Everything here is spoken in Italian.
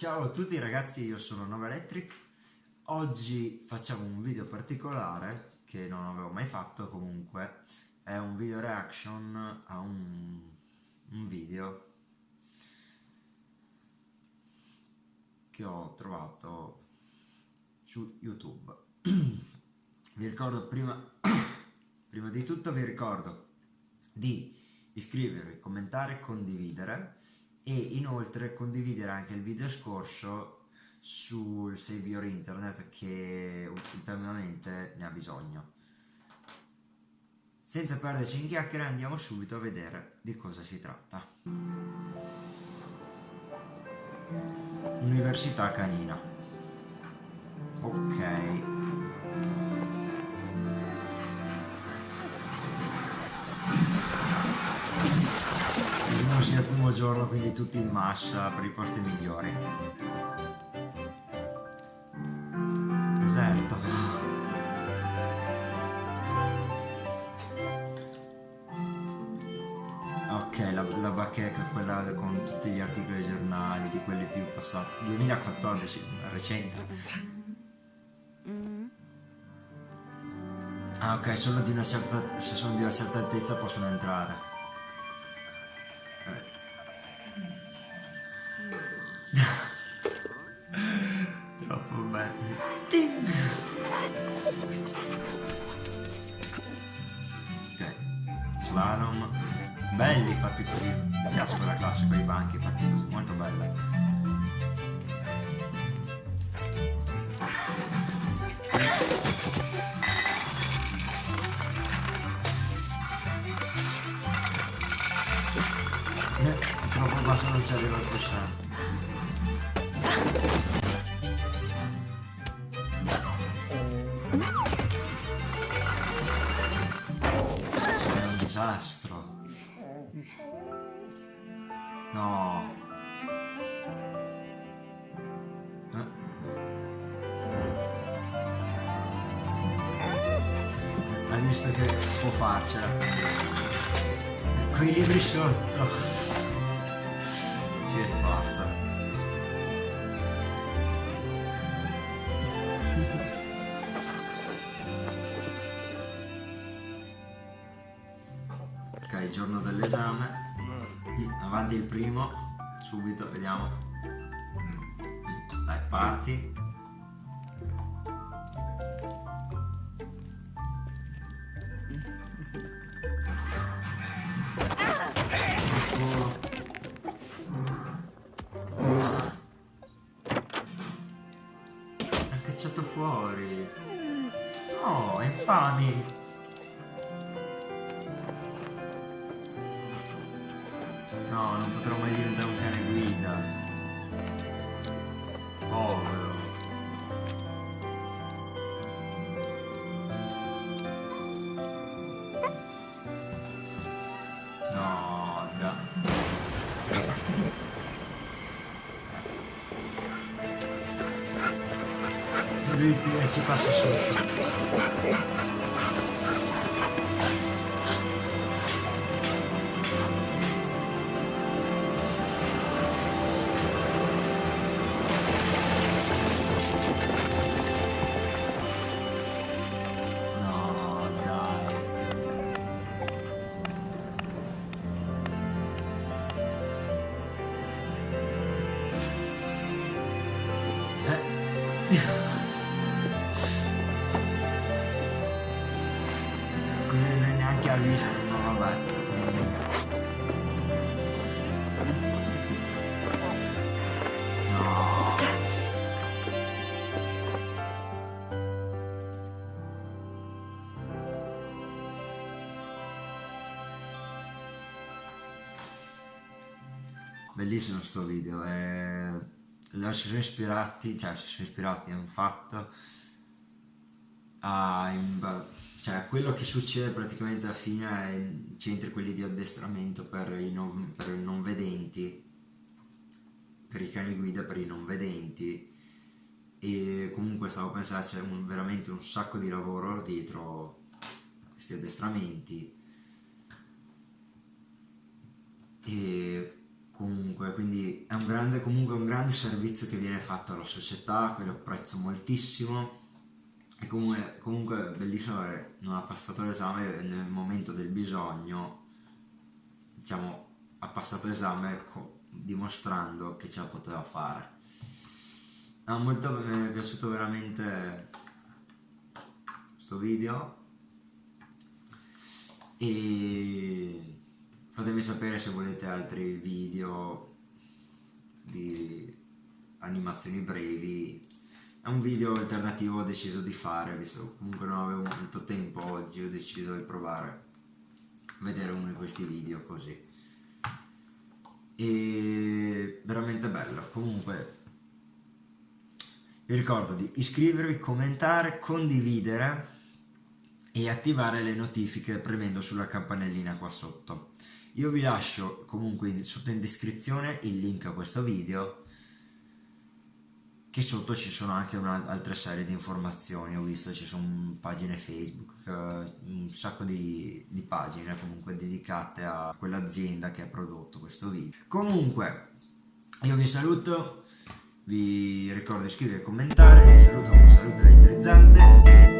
Ciao a tutti ragazzi, io sono Nova Electric. Oggi facciamo un video particolare che non avevo mai fatto comunque. È un video reaction a un, un video che ho trovato su YouTube. vi ricordo prima, prima di tutto vi ricordo di iscrivervi, commentare condividere e inoltre condividere anche il video scorso sul server internet che ultimamente ne ha bisogno. Senza perderci in chiacchiere andiamo subito a vedere di cosa si tratta. Università canina. Ok. Primo giorno, quindi tutti in mascia per i posti migliori. Deserto. Ok, la, la bacheca, quella con tutti gli articoli dei giornali, di quelli più passati. 2014, recente. Ah ok, solo di una certa, se sono di una certa altezza possono entrare. Slalom. Belli fatti così. Mi piace quella classe, quei banchi fatti così, molto bella. troppo basso non ci arriva il no eh. hai visto che può farcela quei libri sotto che forza. Ok, giorno dell'esame. Avanti il primo, subito, vediamo. Dai, parti. cacciato fuori. No, infami. No, non potrò mai diventare un cane guida. Povero. lui si passa sotto visto, ma vabbè. Bellissimo sto video, eh, si sono ispirati, cioè si sono ispirati, hanno fatto a, cioè, quello che succede praticamente alla fine è centri quelli di addestramento per i, non, per i non vedenti, per i cani guida per i non vedenti. E comunque stavo pensando c'è un, veramente un sacco di lavoro dietro questi addestramenti. E comunque quindi è un grande comunque un grande servizio che viene fatto alla società che lo apprezzo moltissimo e comunque, comunque bellissimo che non ha passato l'esame nel momento del bisogno diciamo ha passato l'esame dimostrando che ce la poteva fare. No, molto, mi è piaciuto veramente questo video. E fatemi sapere se volete altri video di animazioni brevi è un video alternativo ho deciso di fare visto comunque non avevo molto tempo oggi ho deciso di provare a vedere uno di questi video così. E veramente bello. Comunque vi ricordo di iscrivervi, commentare, condividere e attivare le notifiche premendo sulla campanellina qua sotto. Io vi lascio comunque sotto in descrizione il link a questo video che sotto ci sono anche un'altra serie di informazioni, ho visto ci sono pagine Facebook, un sacco di, di pagine comunque dedicate a quell'azienda che ha prodotto questo video. Comunque, io vi saluto, vi ricordo di iscrivervi e commentare, vi saluto con un saluto elettrizzante